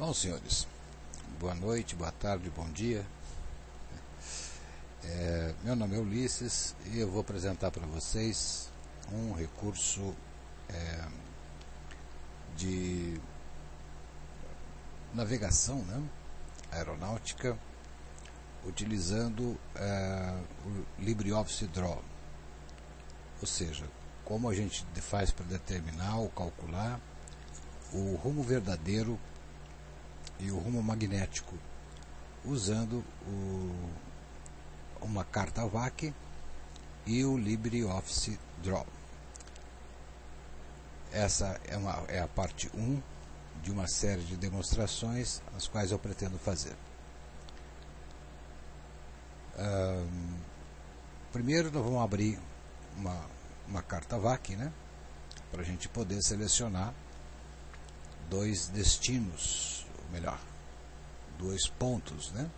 Bom, senhores, boa noite, boa tarde, bom dia. É, meu nome é Ulisses e eu vou apresentar para vocês um recurso é, de navegação né, aeronáutica utilizando é, o LibreOffice Draw. Ou seja, como a gente faz para determinar ou calcular o rumo verdadeiro e o rumo magnético, usando o, uma carta VAC e o LibreOffice Draw. Essa é, uma, é a parte 1 de uma série de demonstrações as quais eu pretendo fazer. Um, primeiro nós vamos abrir uma, uma carta VAC, né, para a gente poder selecionar dois destinos melhor, dois pontos, né?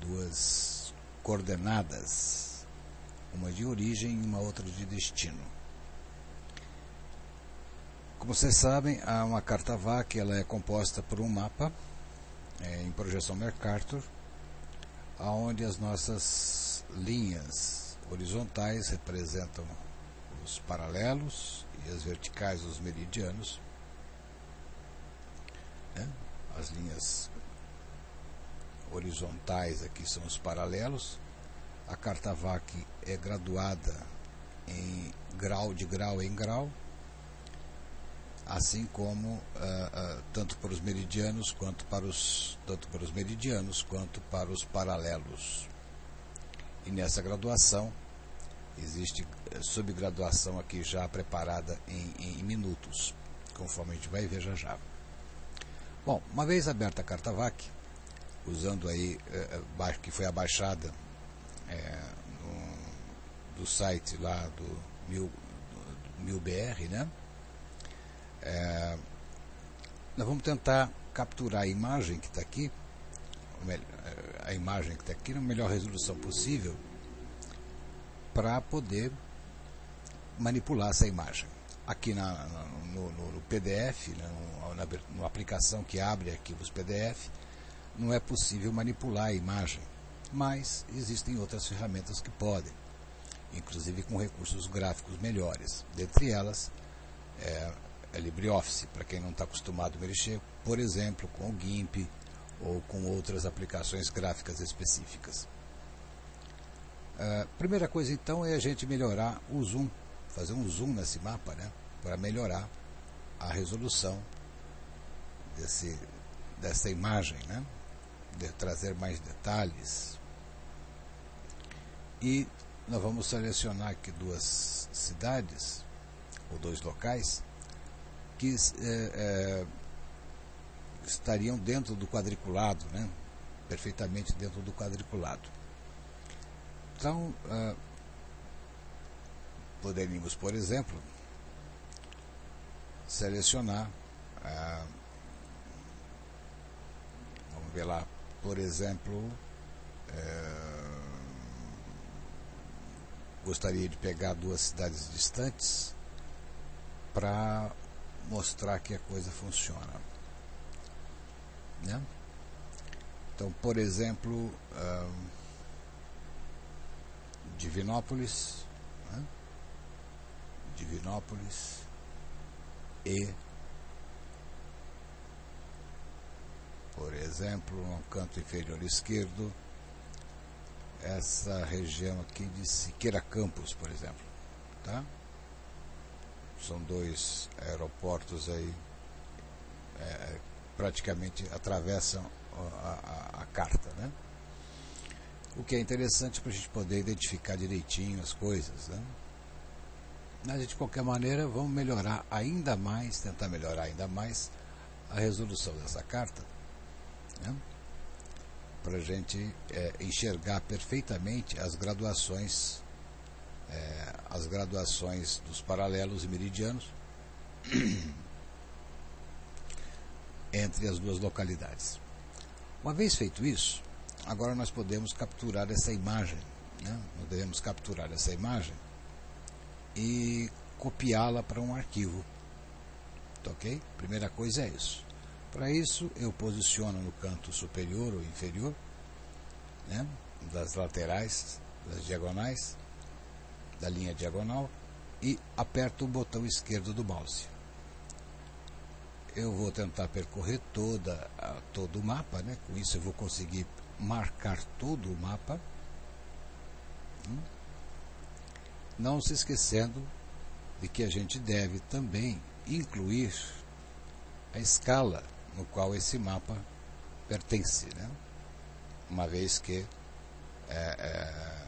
duas coordenadas, uma de origem e uma outra de destino. Como vocês sabem, há uma carta VAC, ela é composta por um mapa é, em projeção Mercator, onde as nossas linhas horizontais representam os paralelos e as verticais os meridianos né? As linhas horizontais aqui são os paralelos. A carta VAC é graduada em grau de grau em grau, assim como uh, uh, tanto para os meridianos quanto para os tanto para os meridianos quanto para os paralelos. E nessa graduação existe eh, subgraduação aqui já preparada em, em minutos, conforme a gente vai ver já já. Bom, uma vez aberta a carta VAC, usando aí, é, que foi abaixada é, no, do site lá do, mil, do, do MilBR, né? Nós vamos tentar capturar a imagem que está aqui, a imagem que está aqui na melhor resolução possível, para poder manipular essa imagem aqui na, no, no, no, PDF, né, na, na, aplicação que abre arquivos PDF, não é possível manipular a imagem, mas existem outras ferramentas que podem, inclusive com recursos gráficos melhores. Dentre elas, é, é LibreOffice, para quem não está acostumado a mexer, por exemplo, com o GIMP ou com outras aplicações gráficas específicas. A primeira coisa então é a gente melhorar o zoom fazer um zoom nesse mapa, né, para melhorar a resolução desse, dessa imagem, né, de trazer mais detalhes. E nós vamos selecionar aqui duas cidades, ou dois locais, que é, é, estariam dentro do quadriculado, né, perfeitamente dentro do quadriculado. Então, uh, Poderíamos, por exemplo, selecionar, ah, vamos ver lá, por exemplo, eh, gostaria de pegar duas cidades distantes para mostrar que a coisa funciona. Né? Então, por exemplo, ah, Divinópolis? Divinópolis e, por exemplo, no canto inferior esquerdo, essa região aqui de Siqueira Campos, por exemplo. Tá? São dois aeroportos aí, é, praticamente atravessam a, a, a carta, né? O que é interessante para a gente poder identificar direitinho as coisas, né? Mas de qualquer maneira, vamos melhorar ainda mais, tentar melhorar ainda mais a resolução dessa carta, né? para a gente é, enxergar perfeitamente as graduações, é, as graduações dos paralelos e meridianos entre as duas localidades. Uma vez feito isso, agora nós podemos capturar essa imagem, né? nós devemos capturar essa imagem e copiá-la para um arquivo. Tá ok? Primeira coisa é isso. Para isso, eu posiciono no canto superior ou inferior, né, das laterais, das diagonais, da linha diagonal, e aperto o botão esquerdo do mouse. Eu vou tentar percorrer toda, todo o mapa, né? com isso eu vou conseguir marcar todo o mapa. Hum? Não se esquecendo de que a gente deve também incluir a escala no qual esse mapa pertence, né? uma vez que é, é,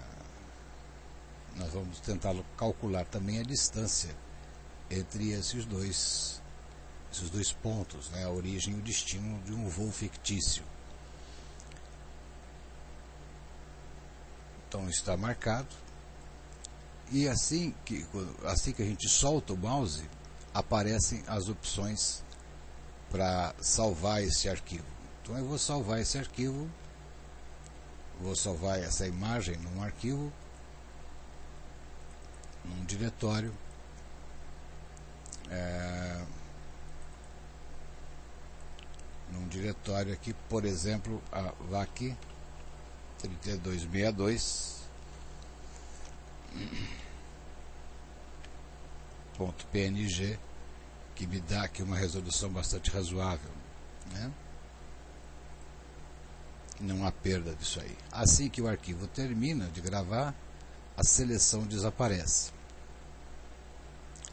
nós vamos tentar calcular também a distância entre esses dois, esses dois pontos, né? a origem e o destino de um voo fictício. Então está marcado. E assim que, assim que a gente solta o mouse, aparecem as opções para salvar esse arquivo. Então eu vou salvar esse arquivo, vou salvar essa imagem num arquivo, num diretório. É, num diretório aqui, por exemplo, a VAC 3262 .png que me dá aqui uma resolução bastante razoável, né? Não há perda disso aí. Assim que o arquivo termina de gravar, a seleção desaparece.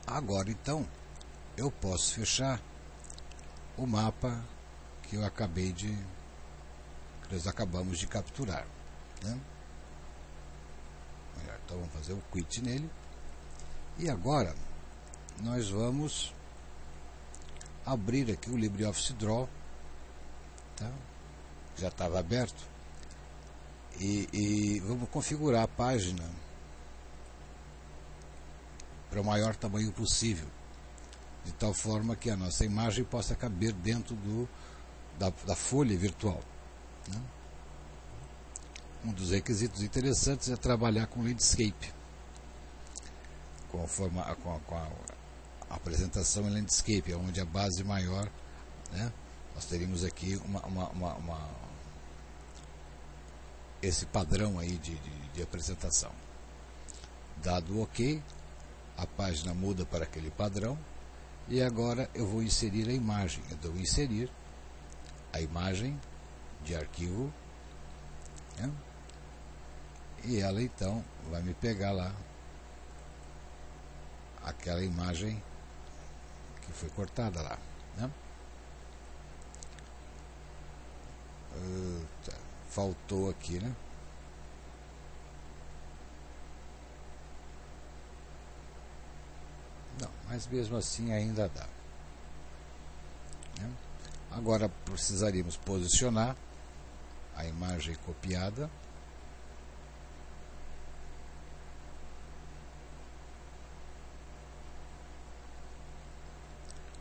Agora então, eu posso fechar o mapa que eu acabei de que nós acabamos de capturar, né? Então vamos fazer o quit nele. E agora nós vamos abrir aqui o LibreOffice Draw, tá? já estava aberto, e, e vamos configurar a página para o maior tamanho possível, de tal forma que a nossa imagem possa caber dentro do, da, da folha virtual. Né? Um dos requisitos interessantes é trabalhar com landscape, com a, forma, com a, com a apresentação em landscape, onde a base maior, né, nós teríamos aqui uma, uma, uma, uma esse padrão aí de, de, de apresentação. Dado o OK, a página muda para aquele padrão e agora eu vou inserir a imagem. Eu dou inserir a imagem de arquivo né? E ela então vai me pegar lá aquela imagem que foi cortada lá. Né? faltou aqui, né? Não, mas mesmo assim ainda dá. Né? Agora precisaríamos posicionar a imagem copiada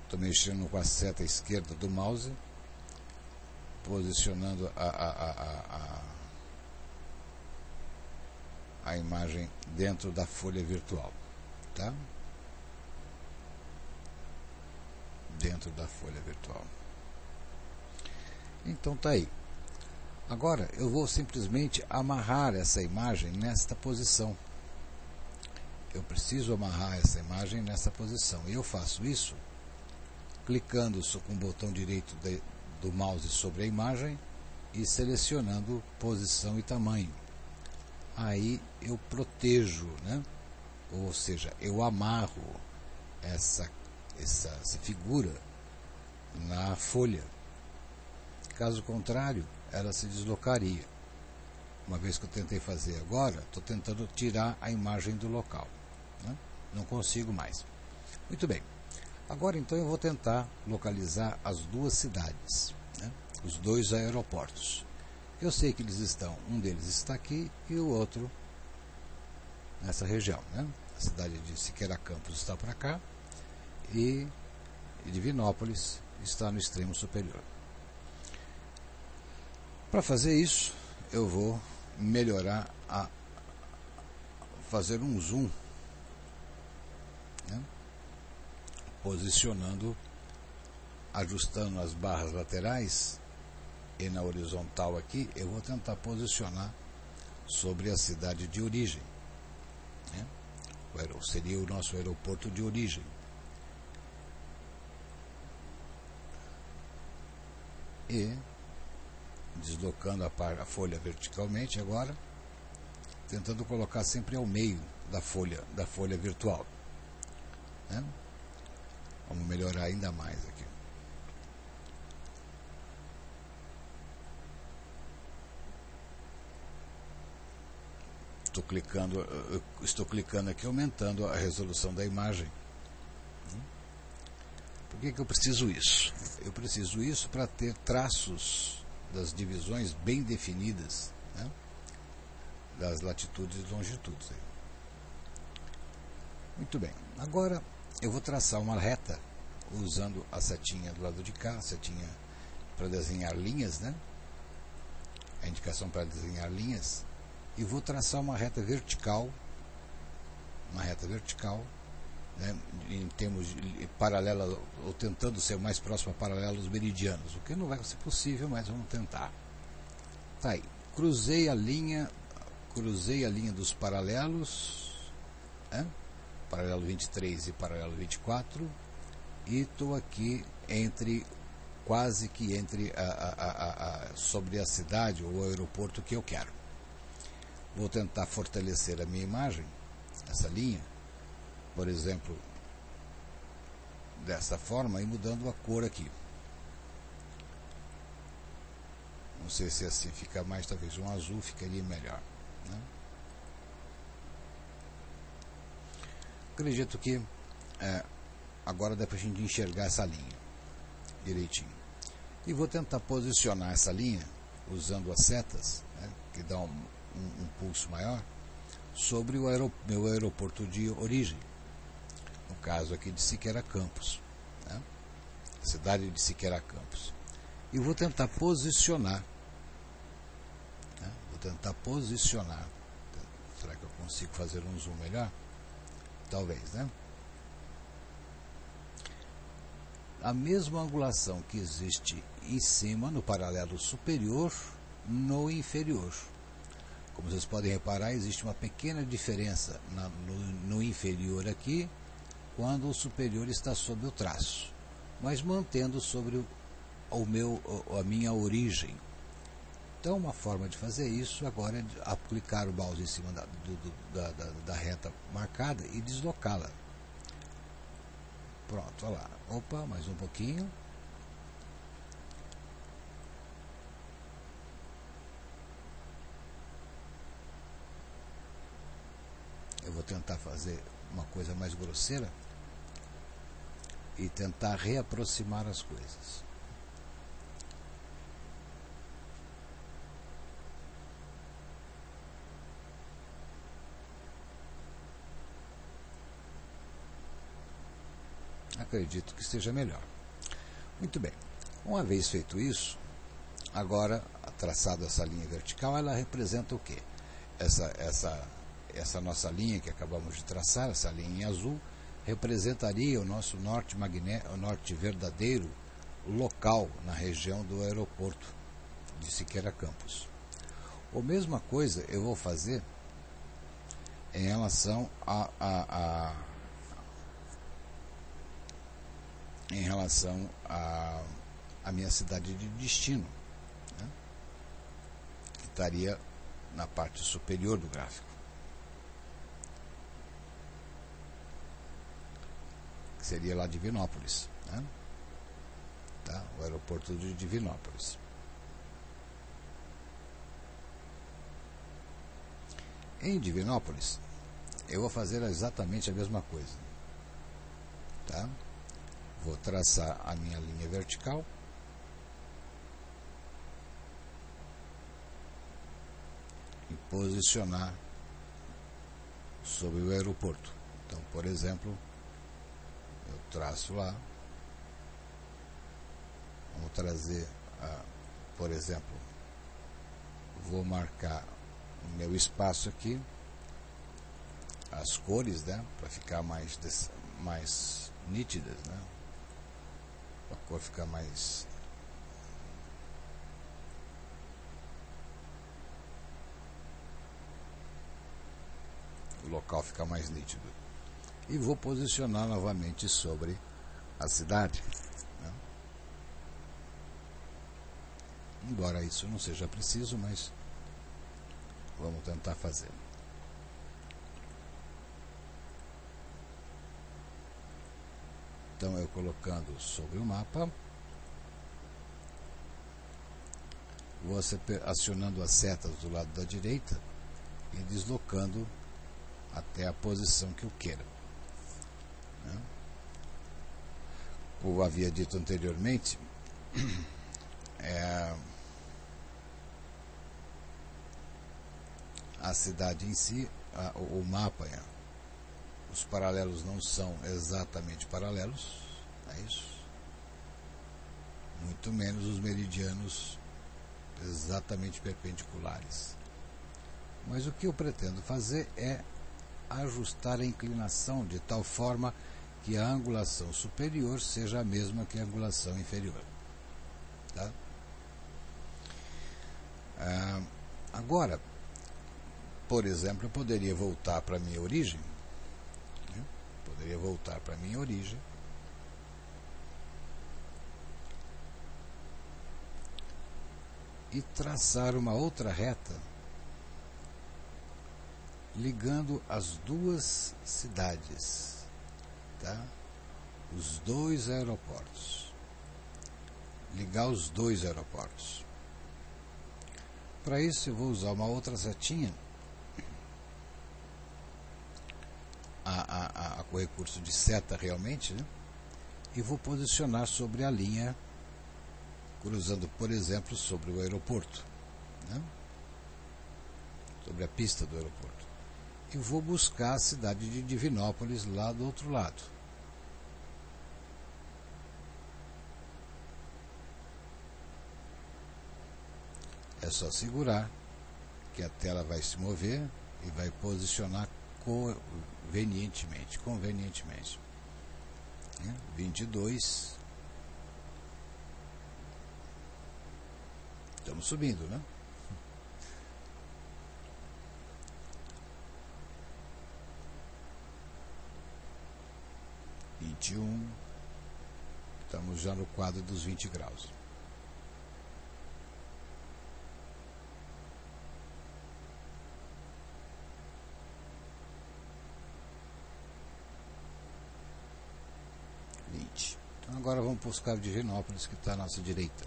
Estou mexendo com a seta esquerda do mouse, posicionando a, a, a, a, a imagem dentro da folha virtual. Tá? Dentro da folha virtual. Então tá aí. Agora eu vou simplesmente amarrar essa imagem nesta posição. Eu preciso amarrar essa imagem nessa posição. E eu faço isso clicando com o botão direito de, do mouse sobre a imagem e selecionando posição e tamanho. Aí eu protejo, né? ou seja, eu amarro essa, essa, essa figura na folha. Caso contrário, ela se deslocaria. Uma vez que eu tentei fazer agora, estou tentando tirar a imagem do local. Né? Não consigo mais. Muito bem. Agora então eu vou tentar localizar as duas cidades, né? os dois aeroportos. Eu sei que eles estão, um deles está aqui e o outro nessa região. Né? A cidade de Siqueira Campos está para cá e Divinópolis está no extremo superior. Para fazer isso, eu vou melhorar a fazer um zoom posicionando ajustando as barras laterais e na horizontal aqui, eu vou tentar posicionar sobre a cidade de origem. Né? Seria o nosso aeroporto de origem. E deslocando a, par, a folha verticalmente agora, tentando colocar sempre ao meio da folha, da folha virtual. Né? Vamos melhorar ainda mais aqui. Estou clicando, estou clicando aqui aumentando a resolução da imagem. Por que, que eu preciso isso? Eu preciso isso para ter traços das divisões bem definidas né? das latitudes e longitudes. Muito bem. Agora eu vou traçar uma reta usando a setinha do lado de cá, a setinha para desenhar linhas, né? A indicação para desenhar linhas. E vou traçar uma reta vertical, uma reta vertical, né, em termos de, paralela, ou tentando ser mais próximo a paralelos meridianos, o que não vai ser possível, mas vamos tentar. Tá aí. Cruzei a linha, cruzei a linha dos paralelos, né? Paralelo 23 e paralelo 24, e estou aqui entre quase que entre a, a, a, sobre a cidade ou o aeroporto que eu quero. Vou tentar fortalecer a minha imagem, essa linha, por exemplo, dessa forma e mudando a cor aqui. Não sei se assim fica mais, talvez um azul ficaria melhor. Né? Acredito que é, agora dá para a gente enxergar essa linha direitinho. E vou tentar posicionar essa linha usando as setas, né, que dão um, um, um, pulso maior, sobre o aerop meu aeroporto de origem. No caso aqui de Siqueira Campos. Né, cidade de Siqueira Campos. E vou tentar posicionar. Né, vou tentar posicionar. Será que eu consigo fazer um zoom melhor? Talvez, né? A mesma angulação que existe em cima, no paralelo superior, no inferior. Como vocês podem reparar, existe uma pequena diferença na, no, no inferior aqui, quando o superior está sob o traço, mas mantendo sobre o, o meu, a minha origem. Então, uma forma de fazer isso agora é aplicar o mouse em cima da, do, da, da, da reta marcada e deslocá-la. Pronto, olha lá. Opa, mais um pouquinho. Eu vou tentar fazer uma coisa mais grosseira e tentar reaproximar as coisas. Acredito que esteja melhor. Muito bem. Uma vez feito isso, agora traçado essa linha vertical, ela representa o quê? Essa, essa, essa nossa linha que acabamos de traçar, essa linha em azul, representaria o nosso norte magnético, o norte verdadeiro local na região do aeroporto de Siqueira Campos. A mesma coisa eu vou fazer em relação a, a, a em relação à, à minha cidade de destino, né? que estaria na parte superior do gráfico. Que seria lá Divinópolis. Né? Tá? O aeroporto de Divinópolis. Em Divinópolis, eu vou fazer exatamente a mesma coisa. Tá? Vou traçar a minha linha vertical. E posicionar sobre o aeroporto. Então, por exemplo, eu traço lá. Vamos trazer, a, por exemplo, vou marcar o meu espaço aqui, as cores, né, para ficar mais, mais nítidas, né? Cor ficar mais o local ficar mais nítido. E vou posicionar novamente sobre a cidade. Né? Embora isso não seja preciso, mas vamos tentar fazer. Então eu colocando sobre o mapa, vou acionando as setas do lado da direita e deslocando até a posição que eu queira. Né? Como havia dito anteriormente, é, a cidade em si, a, o mapa, é, os paralelos não são exatamente paralelos, é isso? Muito menos os meridianos exatamente perpendiculares. Mas o que eu pretendo fazer é ajustar a inclinação de tal forma que a angulação superior seja a mesma que a angulação inferior. Tá? Ah, agora, por exemplo, eu poderia voltar para a minha origem? Poderia voltar para minha origem, e traçar uma outra reta ligando as duas cidades, tá? Os dois aeroportos. Ligar os dois aeroportos. Para isso eu vou usar uma outra setinha a, a, a, com recurso de seta realmente, né? E vou posicionar sobre a linha, cruzando, por exemplo, sobre o aeroporto, né? sobre a pista do aeroporto e vou buscar a cidade de Divinópolis lá do outro lado. É só segurar que a tela vai se mover e vai posicionar convenientemente. Convenientemente. 22. Estamos subindo, né? vinte e um, estamos já no quadro dos 20 graus. Vinte. Então agora vamos buscar o de Genópolis que está à nossa direita.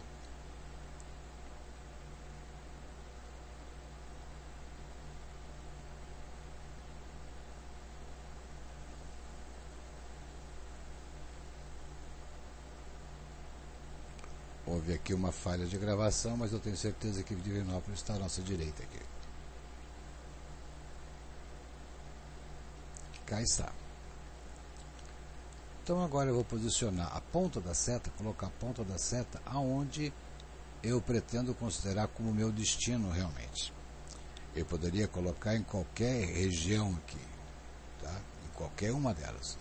Houve aqui uma falha de gravação, mas eu tenho certeza que Divinópolis está à nossa direita aqui. Cá está. Então agora eu vou posicionar a ponta da seta, colocar a ponta da seta aonde eu pretendo considerar como meu destino realmente. Eu poderia colocar em qualquer região aqui, tá? em qualquer uma delas.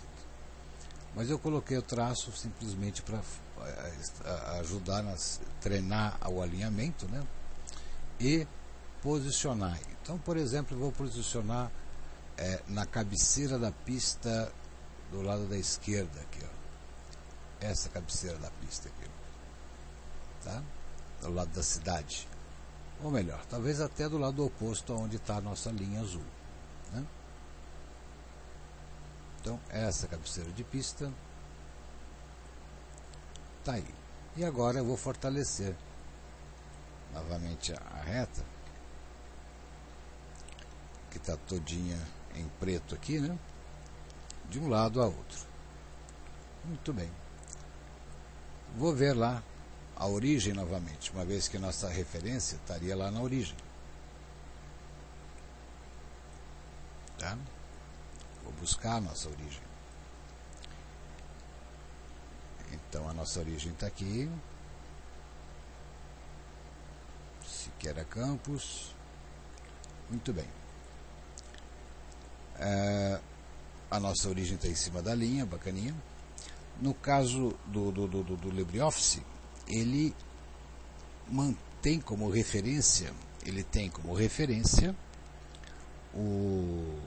Mas eu coloquei o traço simplesmente para eh, ajudar a treinar o alinhamento né? e posicionar. Então, por exemplo, eu vou posicionar é, na cabeceira da pista do lado da esquerda aqui, ó. Essa cabeceira da pista aqui, tá? Do lado da cidade. Ou melhor, talvez até do lado oposto onde está a nossa linha azul, né? Então, essa cabeceira de pista está aí. E agora eu vou fortalecer novamente a reta, que está todinha em preto aqui, né? De um lado a outro. Muito bem. Vou ver lá a origem novamente, uma vez que nossa referência estaria lá na origem. Tá? Vou buscar a nossa origem. Então a nossa origem está aqui. Siqueira Campos. Muito bem. É, a nossa origem está em cima da linha, bacaninha. No caso do, do, do, do LibreOffice, ele mantém como referência, ele tem como referência o,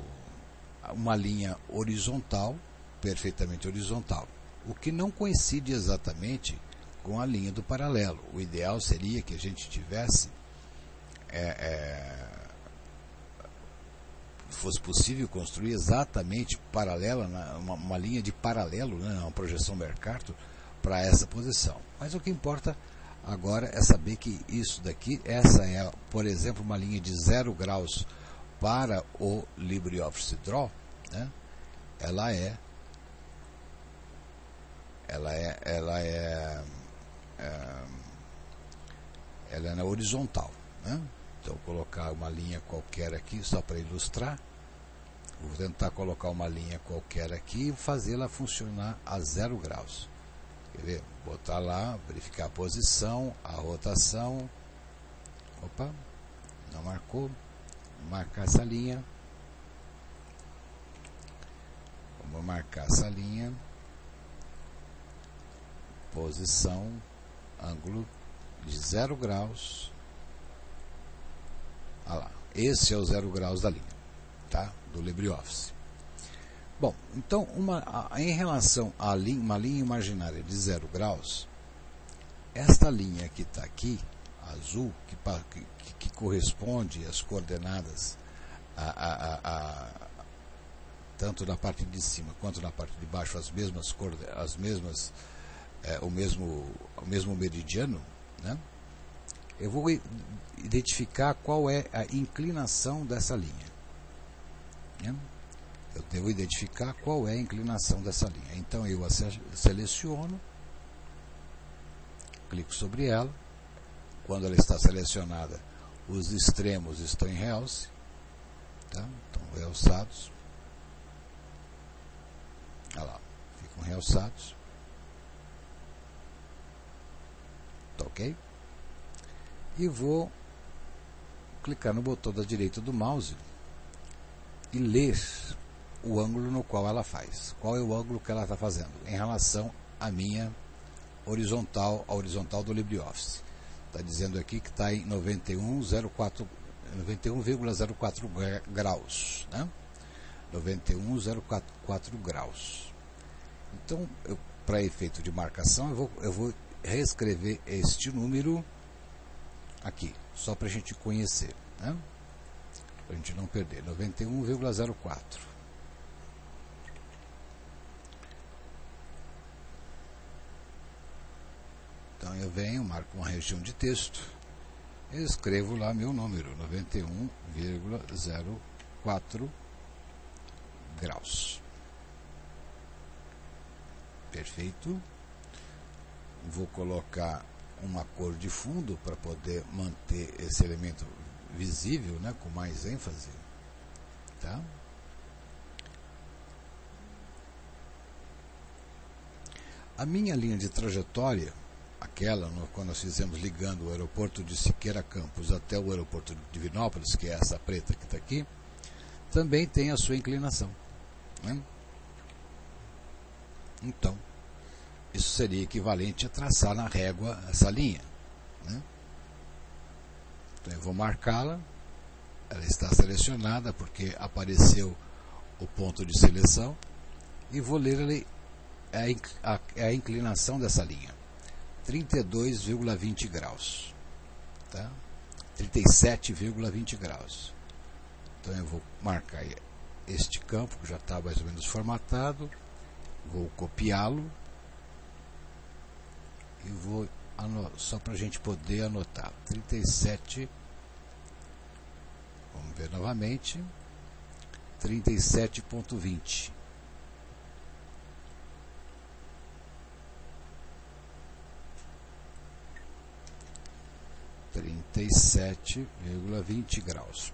uma linha horizontal, perfeitamente horizontal, o que não coincide exatamente com a linha do paralelo. O ideal seria que a gente tivesse é, é, fosse possível construir exatamente paralela, uma, uma linha de paralelo, né, uma projeção Mercator, para essa posição. Mas o que importa agora é saber que isso daqui, essa é, por exemplo, uma linha de 0 graus para o LibreOffice Draw, né, ela é ela é ela é, é ela é na horizontal, né? Então, colocar uma linha qualquer aqui, só para ilustrar. Vou tentar colocar uma linha qualquer aqui e fazê-la funcionar a zero graus. Quer ver? Botar lá, verificar a posição, a rotação. Opa, não marcou. Marcar essa linha. Vamos marcar essa linha. Posição, ângulo de zero graus Lá. Esse é o zero graus da linha, tá? Do LibreOffice. Bom, então, uma, a, em relação a linha, uma linha imaginária de zero graus, esta linha que está aqui, azul, que, que, que, corresponde às coordenadas a, a, tanto na parte de cima quanto na parte de baixo, as mesmas, as mesmas é, o, mesmo, o mesmo meridiano, né? Eu vou identificar qual é a inclinação dessa linha. Né? Eu devo identificar qual é a inclinação dessa linha. Então eu a seleciono, clico sobre ela. Quando ela está selecionada, os extremos estão em realce, tá? estão realçados. Olha lá, ficam realçados. Tá ok? E vou clicar no botão da direita do mouse e ler o ângulo no qual ela faz. Qual é o ângulo que ela está fazendo em relação à minha horizontal, a horizontal do LibreOffice. Está dizendo aqui que está em 91,04 91,04 graus. Né? 91,04 graus. Então, para efeito de marcação, eu vou, eu vou reescrever este número aqui, só para a gente conhecer, né? para a gente não perder, 91,04. Então eu venho, marco uma região de texto, escrevo lá meu número, 91,04 graus. Perfeito. Vou colocar uma cor de fundo para poder manter esse elemento visível, né, com mais ênfase. Tá? A minha linha de trajetória, aquela no, quando nós fizemos ligando o aeroporto de Siqueira Campos até o aeroporto de Divinópolis, que é essa preta que está aqui, também tem a sua inclinação. Né? Então, isso seria equivalente a traçar na régua essa linha. Né? Então eu vou marcá-la, ela está selecionada porque apareceu o ponto de seleção e vou ler a, a inclinação dessa linha. 32,20 graus. Tá? 37,20 graus. Então eu vou marcar este campo que já está mais ou menos formatado, vou copiá-lo e vou só para a gente poder anotar. 37 vamos ver novamente. 37.20 37,20 graus.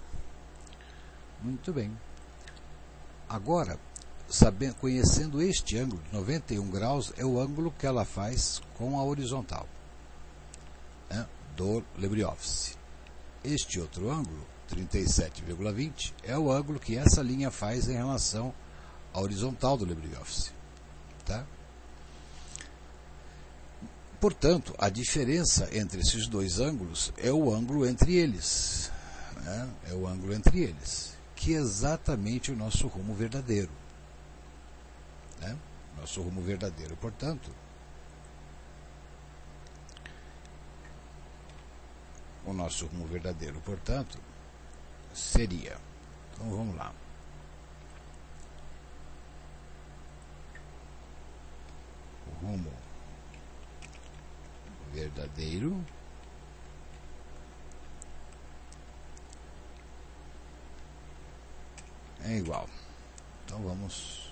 Muito bem. Agora sabendo, conhecendo este ângulo de 91 graus, é o ângulo que ela faz com a horizontal né, do LibreOffice. Este outro ângulo, 37,20, é o ângulo que essa linha faz em relação à horizontal do LibreOffice. Tá? portanto, a diferença entre esses dois ângulos é o ângulo entre eles. Né? É o ângulo entre eles, que é exatamente o nosso rumo verdadeiro. Né? Nosso rumo verdadeiro, portanto, o nosso rumo verdadeiro, portanto, seria. Então vamos lá. O rumo verdadeiro é igual. Então vamos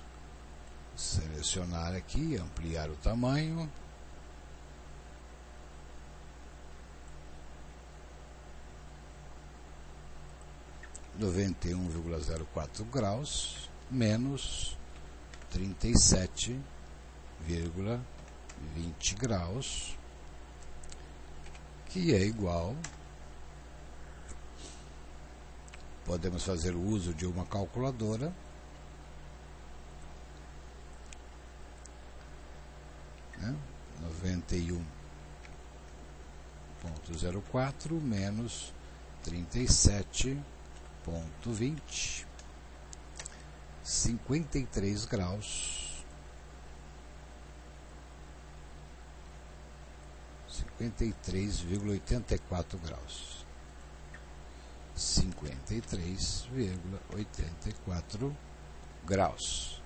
selecionar aqui, ampliar o tamanho. noventa e um vírgula zero quatro graus menos trinta e sete vírgula vinte graus que é igual podemos fazer uso de uma calculadora né? 91.04 menos 37.20 53 graus 53,84 graus 53,84 graus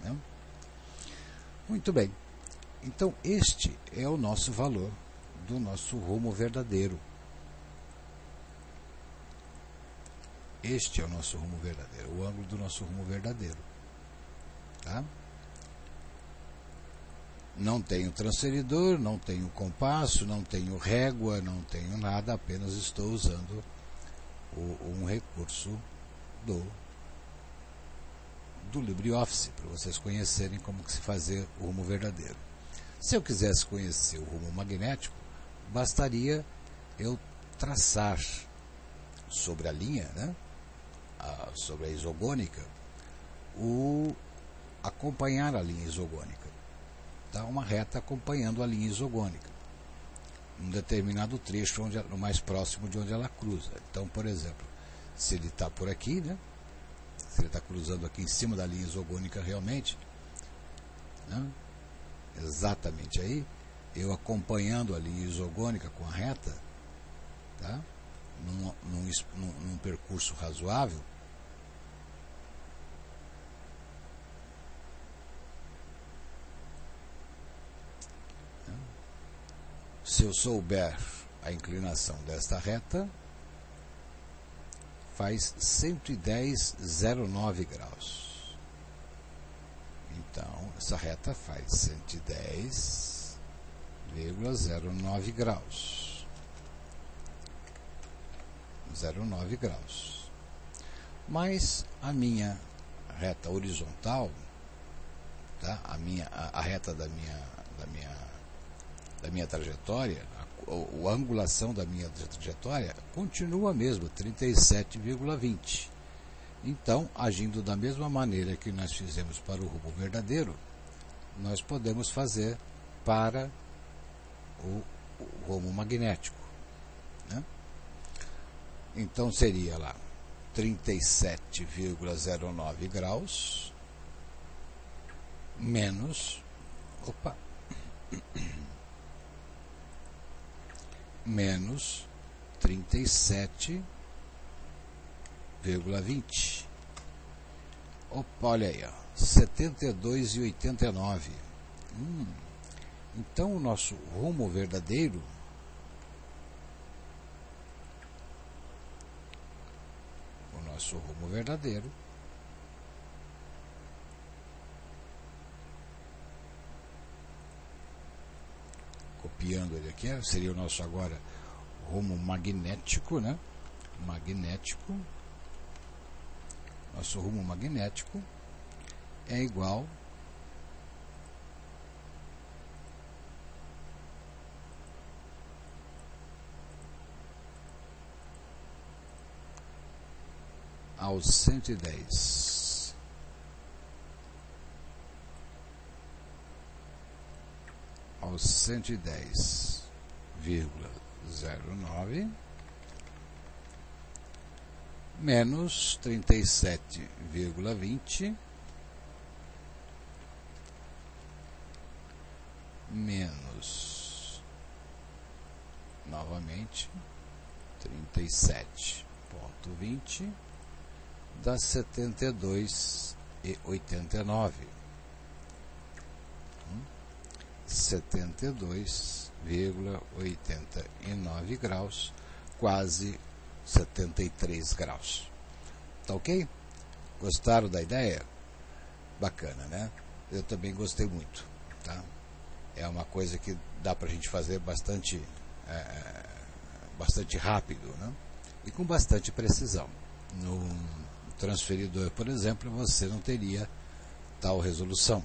né? muito bem então, este é o nosso valor do nosso rumo verdadeiro. Este é o nosso rumo verdadeiro, o ângulo do nosso rumo verdadeiro. Tá? Não tenho transferidor, não tenho compasso, não tenho régua, não tenho nada, apenas estou usando o, um recurso do, do LibreOffice, para vocês conhecerem como que se fazer o rumo verdadeiro. Se eu quisesse conhecer o rumo magnético, bastaria eu traçar sobre a linha, né, a, sobre a isogônica, o acompanhar a linha isogônica. Tá? Uma reta acompanhando a linha isogônica. Um determinado trecho onde, mais próximo de onde ela cruza. Então, por exemplo, se ele está por aqui, né? Se ele está cruzando aqui em cima da linha isogônica realmente, né? Exatamente aí, eu acompanhando a linha isogônica com a reta, tá? num, num, num, percurso razoável, se eu souber a inclinação desta reta, faz 110,09 graus. Então, essa reta faz 110,09 graus. 0,9 graus. Mas a minha reta horizontal, tá? a, minha, a, a reta da minha, da minha, da minha trajetória, a, a, a angulação da minha trajetória continua a mesma, 37,20. Então, agindo da mesma maneira que nós fizemos para o rumo verdadeiro, nós podemos fazer para o, o rumo magnético. Né? Então seria lá 37,09 graus menos opa menos 37 0,20. Opa, olha aí, ó, 72,89. Hum, então o nosso rumo verdadeiro o nosso rumo verdadeiro copiando ele aqui, seria o nosso agora rumo magnético, né? Magnético nosso rumo magnético é igual aos cento e dez. Aos aos 110,09 menos 37,20 menos novamente 37,20 dá 72 e 89 72,89 graus, quase 73 graus. Tá ok? Gostaram da ideia? Bacana, né? Eu também gostei muito, tá? É uma coisa que dá para a gente fazer bastante, é, bastante rápido, né? E com bastante precisão. No transferidor, por exemplo, você não teria tal resolução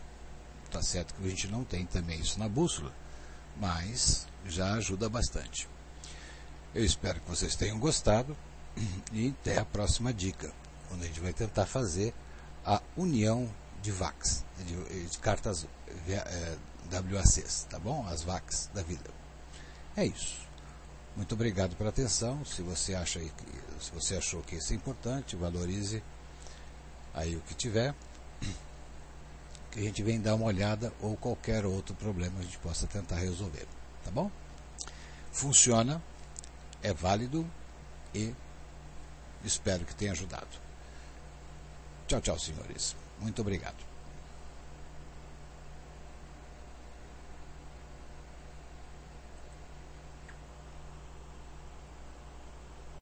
Tá certo que a gente não tem também isso na bússola, mas já ajuda bastante. Eu espero que vocês tenham gostado e até a próxima dica, onde a gente vai tentar fazer a união de VACs, de, de cartas é, WACs, tá bom? As VACs da vida. É isso. Muito obrigado pela atenção. Se você acha que, se você achou que isso é importante, valorize aí o que tiver que a gente vem dar uma olhada ou qualquer outro problema a gente possa tentar resolver. Tá bom? Funciona, é válido e espero que tenha ajudado. Tchau, tchau, senhores. Muito obrigado.